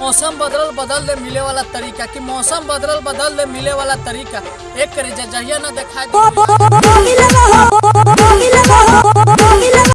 मौसम बदल बदल दे मिले वाला तरीका कि मौसम बदल बदल दे मिले वाला तरीका एक करे जहिया न देखा